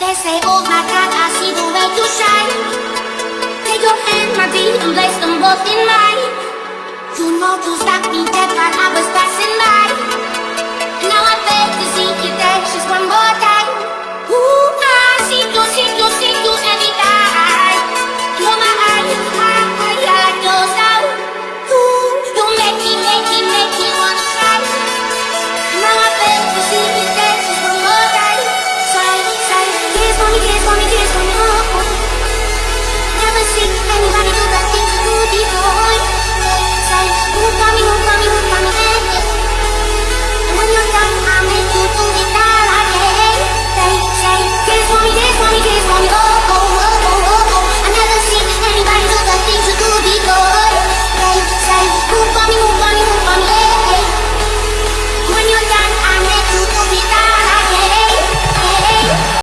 They say, oh my God, I see the way you shine. Take your hand, my dear, and place them both in mine. You know you stopped me dead while I was passing